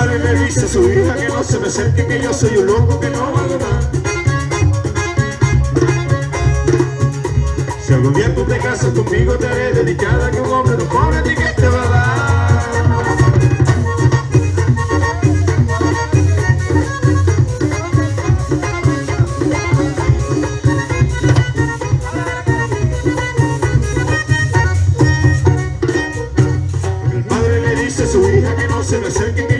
padre le dice a su hija que no se me acerque, que yo soy un loco que no valgo nada. Si algún día tú te casas conmigo, te haré dedicada que un hombre no pone a ti que te va a dar. El padre le dice a su hija que no se me acerque, que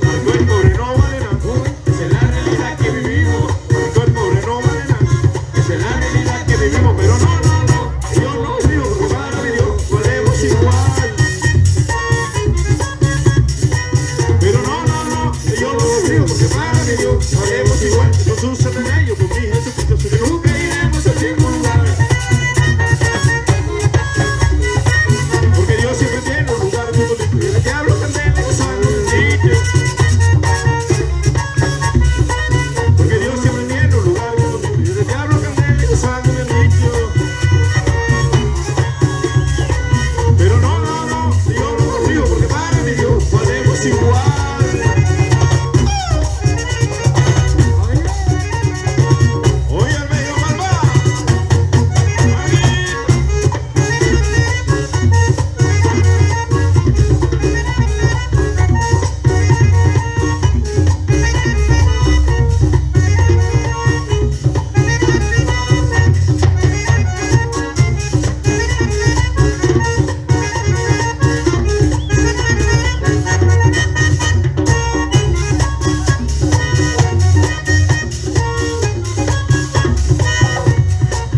haremos igual No sucede ello con mi Jesucristo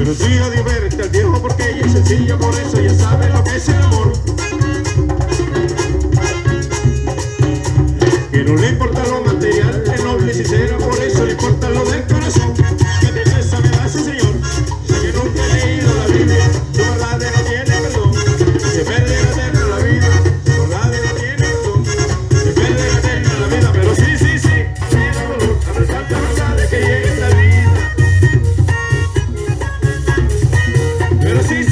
Pero si a diverte al viejo porque ella es sencilla Por eso ya sabe lo que es el amor This